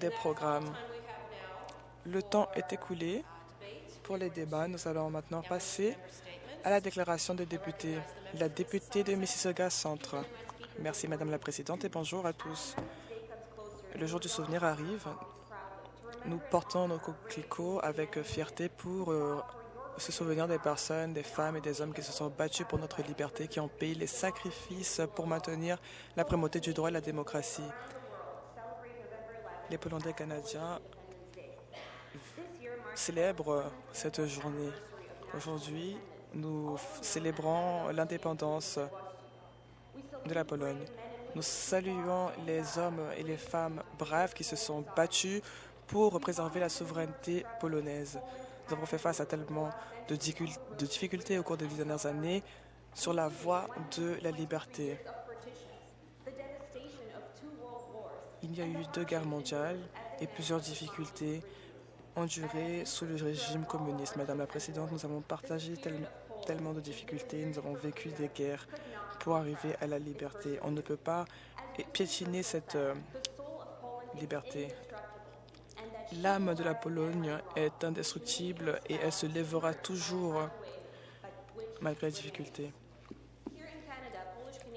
des programmes. Le temps est écoulé pour les débats. Nous allons maintenant passer à la déclaration des députés. La députée de Mississauga Centre. Merci, Madame la Présidente, et bonjour à tous. Le jour du souvenir arrive. Nous portons nos coquelicots avec fierté pour euh, se souvenir des personnes, des femmes et des hommes qui se sont battus pour notre liberté, qui ont payé les sacrifices pour maintenir la primauté du droit et la démocratie. Les Polonais canadiens célèbrent cette journée. Aujourd'hui, nous célébrons l'indépendance de la Pologne. Nous saluons les hommes et les femmes braves qui se sont battus pour préserver la souveraineté polonaise. Nous avons fait face à tellement de difficultés au cours des dernières années sur la voie de la liberté. Il y a eu deux guerres mondiales et plusieurs difficultés endurées sous le régime communiste. Madame la Présidente, nous avons partagé tellement de difficultés, nous avons vécu des guerres pour arriver à la liberté. On ne peut pas piétiner cette euh, liberté. L'âme de la Pologne est indestructible et elle se lèvera toujours malgré les difficultés.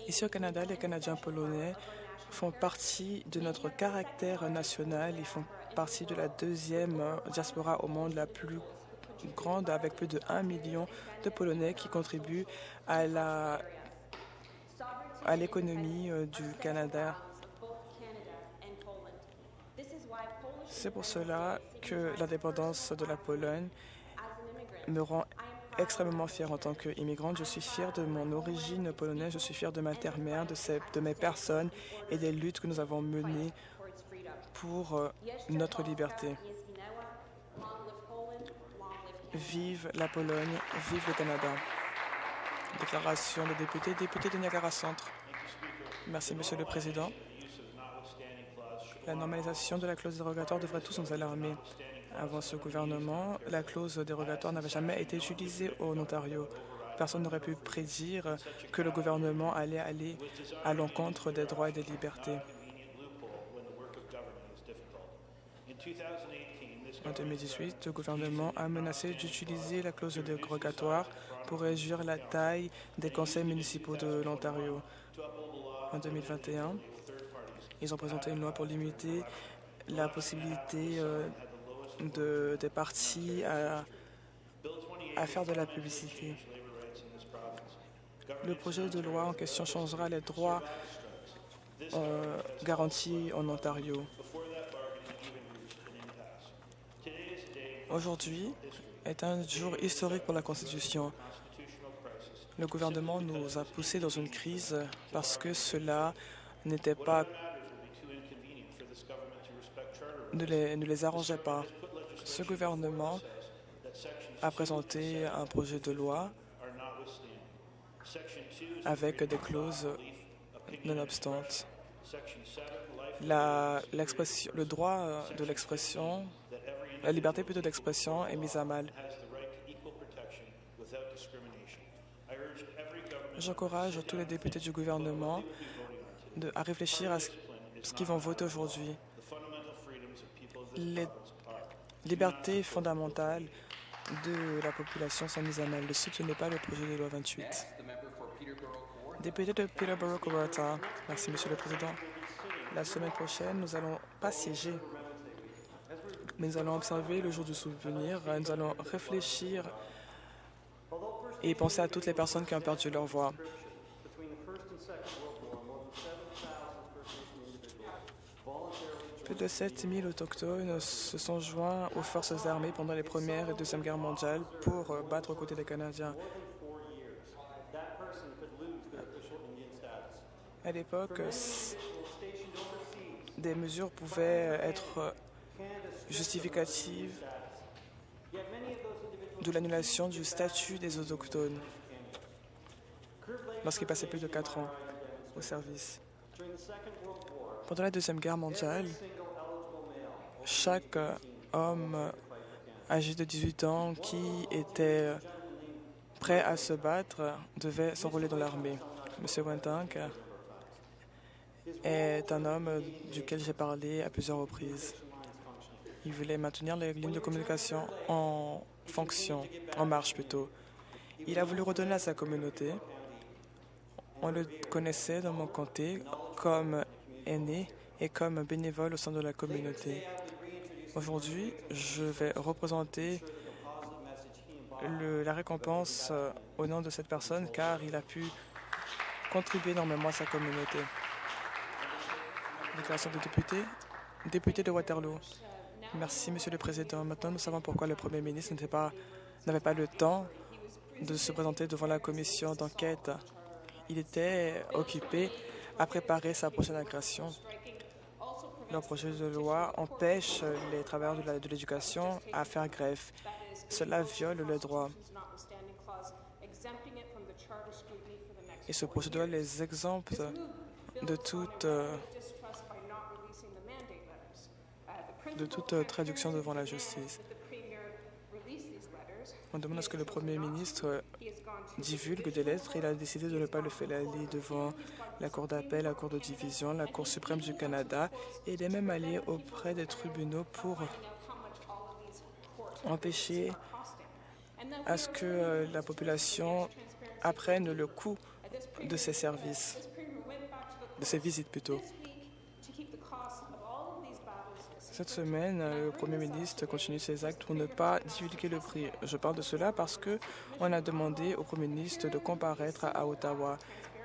Ici au Canada, les Canadiens polonais font partie de notre caractère national. Ils font partie de la deuxième diaspora au monde la plus grande, avec plus de 1 million de Polonais qui contribuent à la à l'économie euh, du Canada. C'est pour cela que l'indépendance de la Pologne me rend extrêmement fière en tant qu'immigrante. Je suis fière de mon origine polonaise, je suis fière de ma terre-mère, de, de mes personnes et des luttes que nous avons menées pour euh, notre liberté. Vive la Pologne, vive le Canada. Déclaration des députés, député de Niagara Centre. Merci, Monsieur le Président. La normalisation de la clause dérogatoire devrait tous nous alarmer. Avant ce gouvernement, la clause dérogatoire n'avait jamais été utilisée au Ontario. Personne n'aurait pu prédire que le gouvernement allait aller à l'encontre des droits et des libertés. En 2018, le gouvernement a menacé d'utiliser la clause dérogatoire pour réduire la taille des conseils municipaux de l'Ontario. En 2021, ils ont présenté une loi pour limiter la possibilité euh, de, des partis à, faire de la publicité. Le projet de loi en question changera les droits euh, garantis en Ontario. Aujourd'hui est un jour historique pour la Constitution. Le gouvernement nous a poussés dans une crise parce que cela n'était pas ne les arrangeait pas. Ce gouvernement a présenté un projet de loi avec des clauses nonobstant. La, le droit de l'expression la liberté plutôt d'expression est mise à mal. J'encourage tous les députés du gouvernement à réfléchir à ce, qu'ils vont voter aujourd'hui. Les libertés fondamentales de la population sont mises mal. Ne soutenez pas le projet de loi 28. Député de Peterborough-Coberta. Merci, Monsieur le Président. La semaine prochaine, nous allons pas siéger mais nous allons observer le jour du souvenir, nous allons réfléchir et penser à toutes les personnes qui ont perdu leur voix. Plus de 7000 autochtones se sont joints aux forces armées pendant les Premières et Deuxième Guerres mondiales pour battre aux côtés des Canadiens. À l'époque, des mesures pouvaient être justificative de l'annulation du statut des autochtones lorsqu'ils passaient plus de quatre ans au service. Pendant la Deuxième Guerre mondiale, chaque homme âgé de 18 ans qui était prêt à se battre devait s'enrôler dans l'armée. M. Wentank est un homme duquel j'ai parlé à plusieurs reprises. Il voulait maintenir les lignes de communication en fonction, en marche plutôt. Il a voulu redonner à sa communauté. On le connaissait dans mon comté comme aîné et comme bénévole au sein de la communauté. Aujourd'hui, je vais représenter la récompense euh, au nom de cette personne car il a pu contribuer énormément à sa communauté. Déclaration de député. Député de Waterloo. Merci, Monsieur le Président. Maintenant, nous savons pourquoi le Premier ministre n'avait pas, pas le temps de se présenter devant la commission d'enquête. Il était occupé à préparer sa prochaine agression. Le projet de loi empêche les travailleurs de l'éducation à faire grève. Cela viole le droit. Et ce projet de loi les exempte de toute, de toute traduction devant la justice. On demande à ce que le Premier ministre divulgue des lettres. Il a décidé de ne pas le faire aller devant la Cour d'appel, la Cour de division, la Cour suprême du Canada. Et il est même allé auprès des tribunaux pour empêcher à ce que euh, la population apprenne le coût de ces services, de ces visites plutôt. Cette semaine, le Premier ministre continue ses actes pour ne pas divulguer le prix. Je parle de cela parce que on a demandé au Premier ministre de comparaître à Ottawa.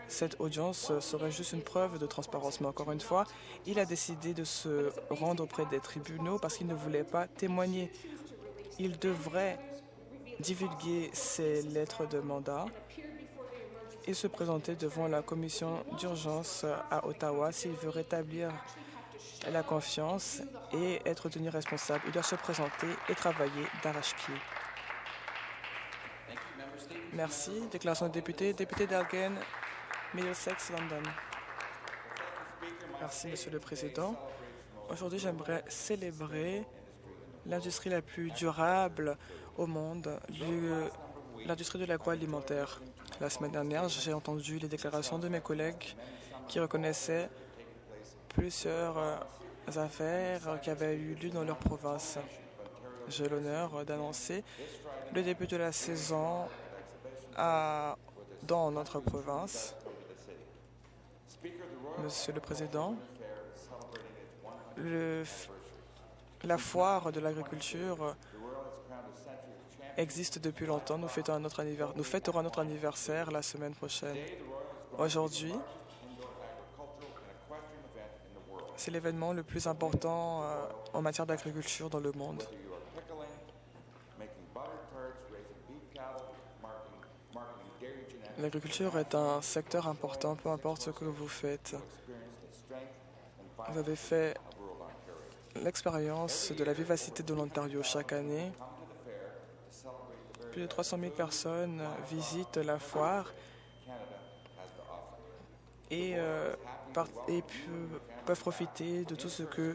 Cette audience serait juste une preuve de transparence. Mais encore une fois, il a décidé de se rendre auprès des tribunaux parce qu'il ne voulait pas témoigner. Il devrait divulguer ses lettres de mandat et se présenter devant la commission d'urgence à Ottawa s'il veut rétablir la confiance et être tenu responsable. Il doit se présenter et travailler d'arrache-pied. Merci. Déclaration de député. Député d'Elgin, Middlesex, London. Merci, Monsieur le Président. Aujourd'hui, j'aimerais célébrer l'industrie la plus durable au monde, l'industrie de l'agroalimentaire. La semaine dernière, j'ai entendu les déclarations de mes collègues qui reconnaissaient plusieurs euh, affaires qui avaient eu lieu dans leur province. J'ai l'honneur d'annoncer le début de la saison dans notre province. Monsieur le Président, la foire de l'agriculture existe depuis longtemps. Nous nous fêterons notre anniversaire la semaine prochaine. Aujourd'hui, c'est l'événement le plus important euh, en matière d'agriculture dans le monde. L'agriculture est un secteur important, peu importe ce que vous faites. Vous avez fait l'expérience de la vivacité de l'Ontario chaque année. Plus de 300 000 personnes visitent la foire et, euh, et peuvent profiter de tout ce que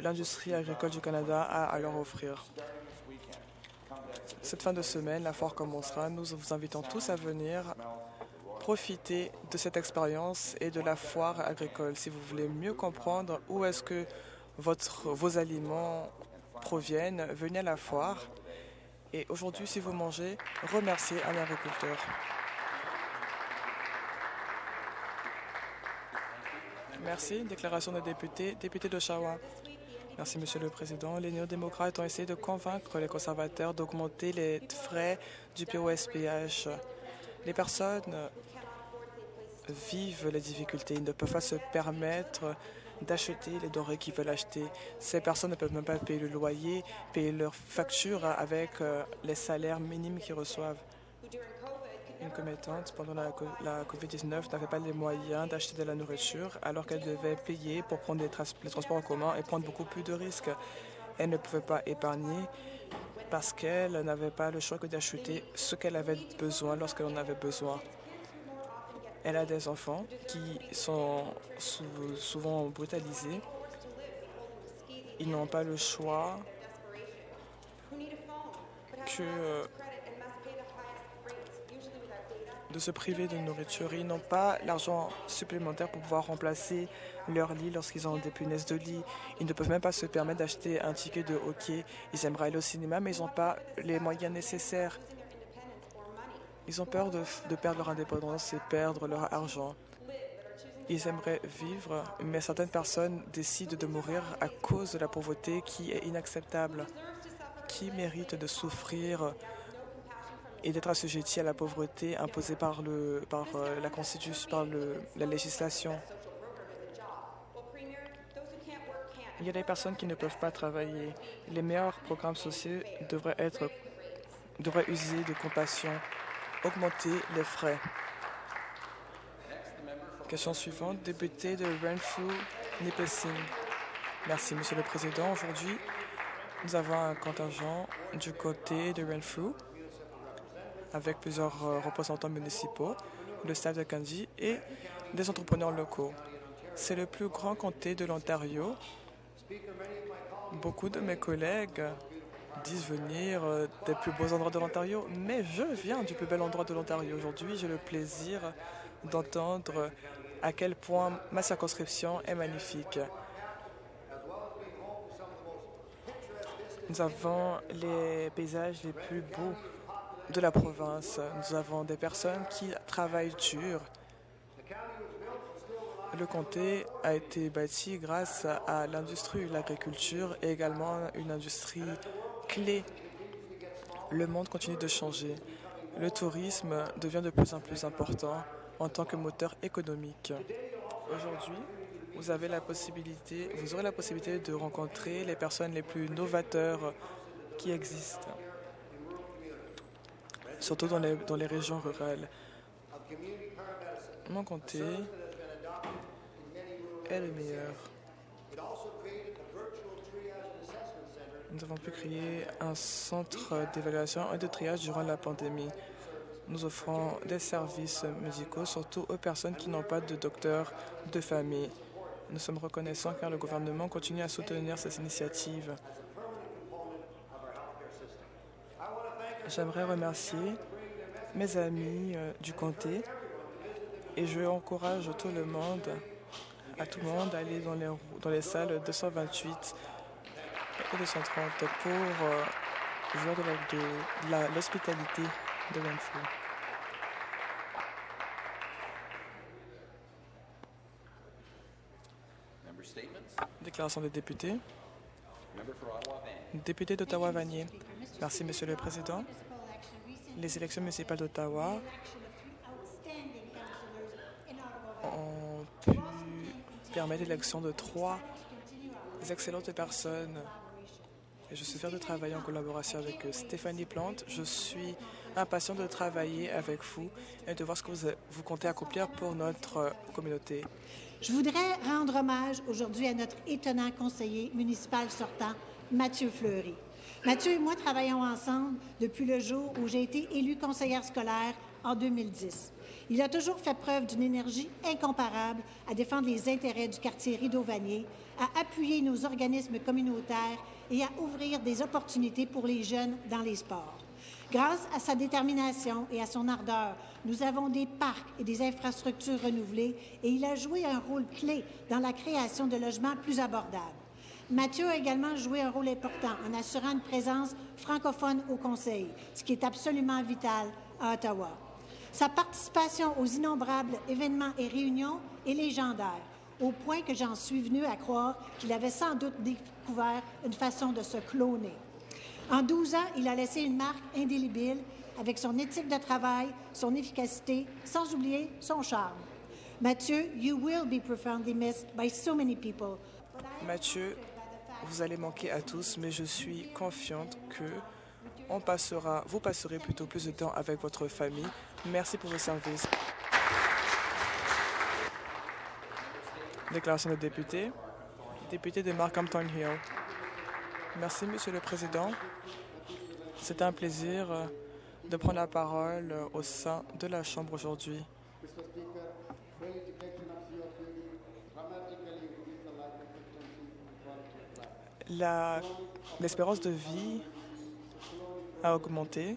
l'industrie agricole du Canada a à leur offrir. Cette fin de semaine, la foire commencera. Nous vous invitons tous à venir profiter de cette expérience et de la foire agricole. Si vous voulez mieux comprendre où est-ce que vos aliments proviennent, venez à la foire. Et aujourd'hui, si vous mangez, remerciez un agriculteur. Merci. Déclaration des députés. Député d'Oshawa. Merci, Monsieur le Président. Les néo-démocrates ont essayé de convaincre les conservateurs d'augmenter les frais du POSPH. Les personnes vivent les difficultés. Ils ne peuvent pas se permettre d'acheter les denrées qu'ils veulent acheter. Ces personnes ne peuvent même pas payer le loyer, payer leurs factures avec euh, les salaires minimes qu'ils reçoivent une commettante pendant la, COVID-19 n'avait pas les moyens d'acheter de la nourriture alors qu'elle devait payer pour prendre les, transports en commun et prendre beaucoup plus de risques. Elle ne pouvait pas épargner parce qu'elle n'avait pas le choix que d'acheter ce qu'elle avait besoin lorsqu'elle en avait besoin. Elle a des enfants qui sont souvent brutalisés. Ils n'ont pas le choix que de se priver de nourriture. Ils n'ont pas l'argent supplémentaire pour pouvoir remplacer leur lit lorsqu'ils ont des punaises de lit. Ils ne peuvent même pas se permettre d'acheter un ticket de hockey. Ils aimeraient aller au cinéma, mais ils n'ont pas les moyens nécessaires. Ils ont peur de, de perdre leur indépendance et perdre leur argent. Ils aimeraient vivre, mais certaines personnes décident de mourir à cause de la pauvreté qui est inacceptable. Qui mérite de souffrir et d'être assujetti à la pauvreté imposée par, le, par euh, la Constitution, par le, la législation. Il y a des personnes qui ne peuvent pas travailler. Les meilleurs programmes sociaux devraient, être, devraient user de compassion, augmenter les frais. Question suivante, député de Renfrew, Nipissing. Merci, Monsieur le Président. Aujourd'hui, nous avons un contingent du côté de Renfrew avec plusieurs euh, représentants municipaux, le staff de Kanji et des entrepreneurs locaux. C'est le plus grand comté de l'Ontario. Beaucoup de mes collègues disent venir euh, des plus beaux endroits de l'Ontario, mais je viens du plus bel endroit de l'Ontario. Aujourd'hui, j'ai le plaisir d'entendre à quel point ma circonscription est magnifique. Nous avons les paysages les plus beaux de la province. Nous avons des personnes qui travaillent dur. Le comté a été bâti grâce à l'industrie, l'agriculture et également une industrie clé. Le monde continue de changer. Le tourisme devient de plus en plus important en tant que moteur économique. Aujourd'hui, vous avez la possibilité, vous aurez la possibilité de rencontrer les personnes les plus novateurs qui existent, surtout dans les, dans les régions rurales. Mon comté est le meilleur. Nous avons pu créer un centre d'évaluation et de triage durant la pandémie. Nous offrons des services médicaux, surtout aux personnes qui n'ont pas de docteur de famille. Nous sommes reconnaissants car le gouvernement continue à soutenir ces initiatives. J'aimerais remercier mes amis euh, du comté et je encourage tout le monde, à tout le monde, à aller dans les, dans les salles 228 et 230 pour euh, jouer de l'hospitalité de Renfrew. Déclaration des députés. Député d'Ottawa-Vanier. Merci, Monsieur le Président. Les élections municipales d'Ottawa ont pu permettre l'élection de trois excellentes personnes. Et je suis fier de travailler en collaboration avec Stéphanie Plante. Je suis impatient de travailler avec vous et de voir ce que vous, vous comptez accomplir pour notre communauté. Je voudrais rendre hommage aujourd'hui à notre étonnant conseiller municipal sortant, Mathieu Fleury. Mathieu et moi travaillons ensemble depuis le jour où j'ai été élue conseillère scolaire en 2010. Il a toujours fait preuve d'une énergie incomparable à défendre les intérêts du quartier Rideau-Vanier, à appuyer nos organismes communautaires et à ouvrir des opportunités pour les jeunes dans les sports. Grâce à sa détermination et à son ardeur, nous avons des parcs et des infrastructures renouvelées et il a joué un rôle clé dans la création de logements plus abordables. Mathieu a également joué un rôle important en assurant une présence francophone au Conseil, ce qui est absolument vital à Ottawa. Sa participation aux innombrables événements et réunions est légendaire, au point que j'en suis venu à croire qu'il avait sans doute découvert une façon de se cloner. En 12 ans, il a laissé une marque indélébile avec son éthique de travail, son efficacité, sans oublier son charme. Mathieu, you will be profoundly missed by so many people. Mathieu, vous allez manquer à tous, mais je suis confiante que on passera, vous passerez plutôt plus de temps avec votre famille. Merci pour vos services. Déclaration de député. Député de Markhampton Hill. Merci, Monsieur le Président. C'est un plaisir euh, de prendre la parole euh, au sein de la Chambre aujourd'hui. L'espérance de vie a augmenté.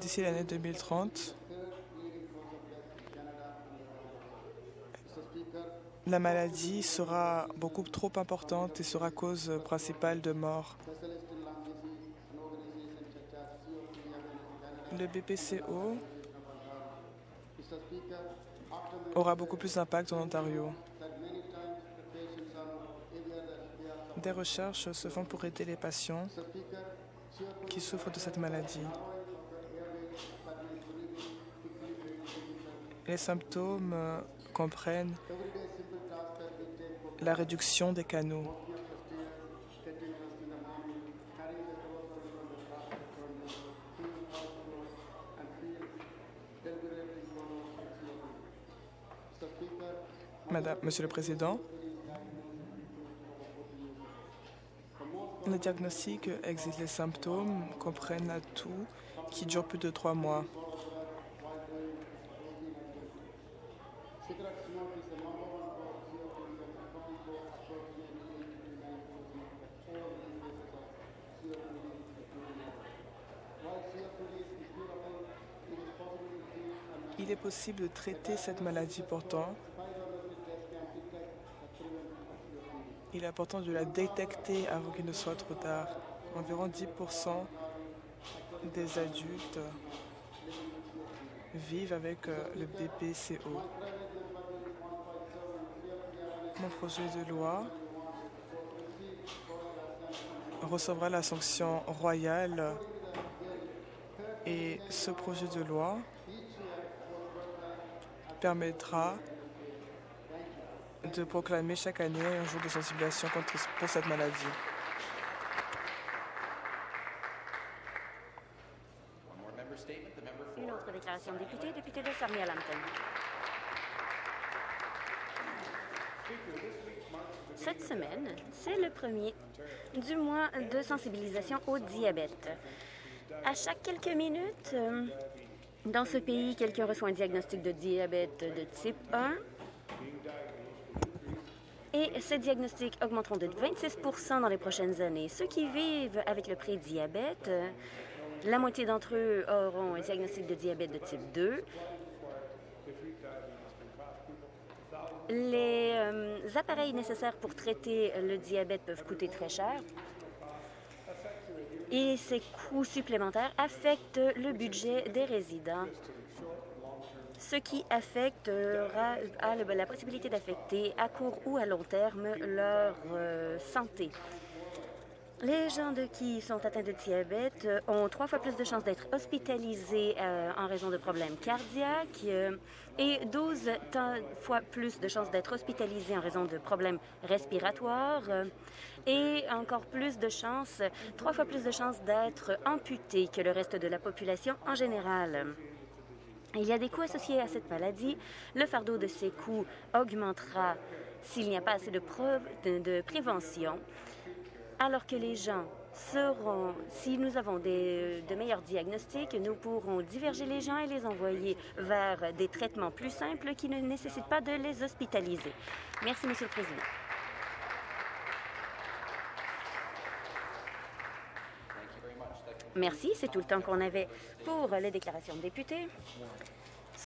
d'ici l'année 2030, la maladie sera beaucoup trop importante et sera cause principale de mort. Le BPCO aura beaucoup plus d'impact en Ontario. Des recherches se font pour aider les patients qui souffrent de cette maladie. Les symptômes comprennent la réduction des canaux. Monsieur le Président, le diagnostic existe les symptômes, comprennent tout, qui dure plus de trois mois. Il est possible de traiter cette maladie pourtant. Il est important de la détecter avant qu'il ne soit trop tard. Environ 10% des adultes vivent avec euh, le BPCO. Mon projet de loi recevra la sanction royale et ce projet de loi permettra de proclamer chaque année un jour de sensibilisation contre, pour cette maladie. Une autre déclaration de député, député de Sarnia-Lambton. Cette semaine, c'est le premier du mois de sensibilisation au diabète. À chaque quelques minutes, euh, dans ce pays, quelqu'un reçoit un diagnostic de diabète de type 1 et ces diagnostics augmenteront de 26% dans les prochaines années. Ceux qui vivent avec le prédiabète, la moitié d'entre eux auront un diagnostic de diabète de type 2. Les euh, appareils nécessaires pour traiter le diabète peuvent coûter très cher et ces coûts supplémentaires affectent le budget des résidents, ce qui affectera la possibilité d'affecter à court ou à long terme leur euh, santé. Les gens qui sont atteints de diabète ont trois fois plus de chances d'être hospitalisés euh, en raison de problèmes cardiaques euh, et 12 fois plus de chances d'être hospitalisés en raison de problèmes respiratoires et encore plus de chances, trois fois plus de chances d'être amputés que le reste de la population en général. Il y a des coûts associés à cette maladie. Le fardeau de ces coûts augmentera s'il n'y a pas assez de, de, prévention, alors que les gens seront, si nous avons des, de meilleurs diagnostics, nous pourrons diverger les gens et les envoyer vers des traitements plus simples qui ne nécessitent pas de les hospitaliser. Merci, Monsieur le Président. Merci, c'est tout le temps qu'on avait pour les déclarations de députés.